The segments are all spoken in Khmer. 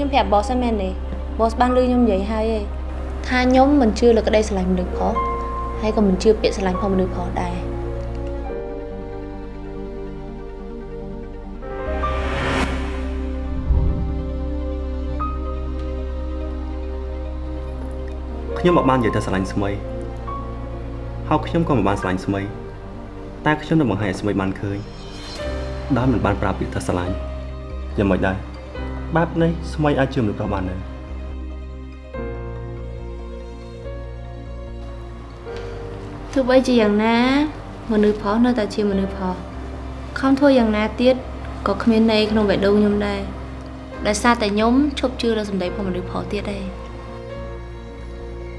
ខ្ញុំប្រាប់ boss ហ្នឹងមែនទេ boss បានលឺខ្ញុំនិយាយហើយឯងថាខ្ញុំមិនជឿលើក្តីស្រឡាញ់មនុស្សប្រុសហើយក៏មិនជឿពាក្យស្រឡាញ់ផងមនុស្សប្រុសដែរខ្ញុំមកបាននិយាយតែស្រឡាញ់ស្មីហើយខ្ញុំក៏មិនបានស្រឡាញ់ស្មីតែខ្ញុំនឹងបង្ហាញឲ្យស្មីបានឃើញដោយមិនបានប្រាប់ពាក្យថាស្រឡាញ់យ៉ាងម៉េចដែរ បែបនេះស្មីអាចជឿមនុស្សប្រុសបានដែរទោះបីជាយ៉ាងណា មនុស្សប្រុសនៅតែជាមនុស្សប្រុសខំធ្វើយ៉ាងណាទៀតក៏គ្មានន័យក្នុងបេះដូងខ្ញុំដែរដោយសារតែខ្ញុំឈប់ជឿលើសម្ដីរបស់មនុស្សប្រុសទៀតឯង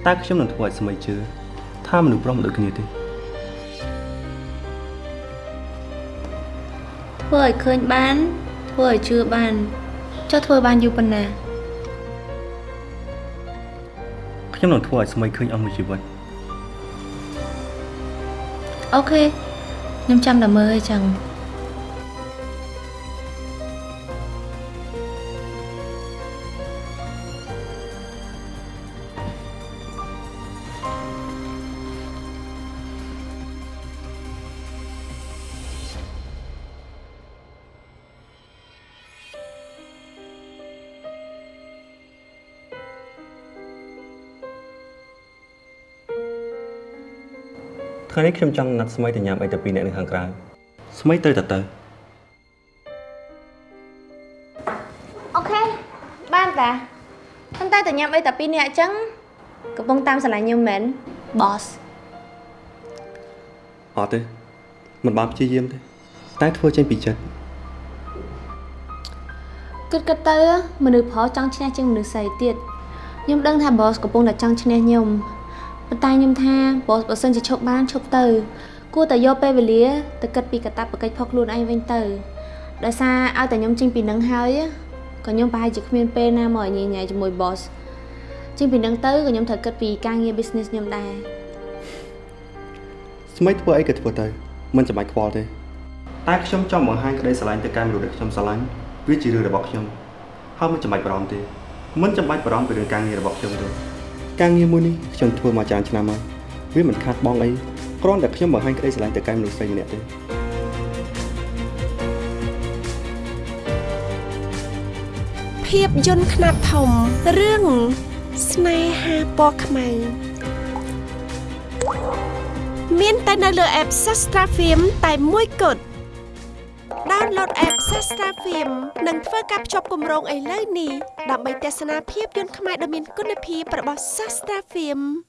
តែខ្ញុំនឹងធ្វើឲ្យស្មីជឿថាមនុស្សប្រុសមិនដូចគ្នាទេធ្វើឲ្យឃើញបានធ្វើឲ្យជឿបាន ចុះធ្វើបានយូរប៉ុណ្ណាខ្ញុំនឹងធ្វើឲ្យស្មីឃើញអស់មួយជីវិតអូខេខ្ញុំចាំតែមើលឲ្យចឹង ថ្ងៃនេះខ្ញុំចង់ណាត់ស្មីទៅញ៉ាំអីទៅពីរអ្នកនៅខាងក្រៅស្មីទៅតែទៅអូខេបានតាប៉ុន្តែតែញ៉ាំអីតែពីរនាក់អញ្ចឹងកំពុងតាមស្រឡាញ់ខ្ញុំមែន boss អត់ទេមិនបានព្យាយាមទេតែធ្វើចេញពីចិត្តគិតគិតទៅមនុស្សប្រុសចង់ឈ្នះជាងមនុស្សស្រីទៀតខ្ញុំដឹងថា boss កំពុងតែចង់ឈ្នះខ្ញុំ ប៉ុន្តែខ្ញុំថា boss បើសិនជាឈប់បានឈប់ទៅគួរតែយកពេលវេលាទៅគិតពីកតាបកិច្ចផុសខ្លួនឯងវិញទៅដោយសារឲ្យតែខ្ញុំចេញពីនឹងហើយក៏ខ្ញុំប្រហែលជាគ្មានពេលណាមកញ៉ៃញ៉ៃជាមួយ boss ចេញពីនឹងទៅក៏ខ្ញុំត្រូវគិតពីការងារ business ខ្ញុំដែរស្មីធ្វើអីក៏ធ្វើទៅមិនចាំបាច់ខ្វល់ទេតែខ្ញុំចង់បង្ហាញក្តីស្រឡាញ់ទៅកាន់មនុស្សដែលខ្ញុំស្រឡាញ់វាជារឿងរបស់ខ្ញុំហើយមិនចាំបាច់បារម្ភទេមិនចាំបាច់បារម្ភពីរឿងការងាររបស់ខ្ញុំទេ ការងារមួយនេះខ្ញុំធ្វើមកច្រើនឆ្នាំហើយវាមិនខាតបងអីគ្រាន់តែខ្ញុំបង្ហាញក្តីស្រឡាញ់ទៅកាន់មនុស្សស្រីម្នាក់ទេភាពយន្តខ្នាតធំរឿងស្នេហាពណ៌ខ្មៅមានតែនៅលើ app Sastra Film តែមួយគត់ download app Sastra Film និងធ្វើការភ្ជាប់គម្រោងឥឡូវនេះដើម្បីទស្សនាភាពយន្តខ្មែរដ៏មានគុណភាពរបស់ Sastra Film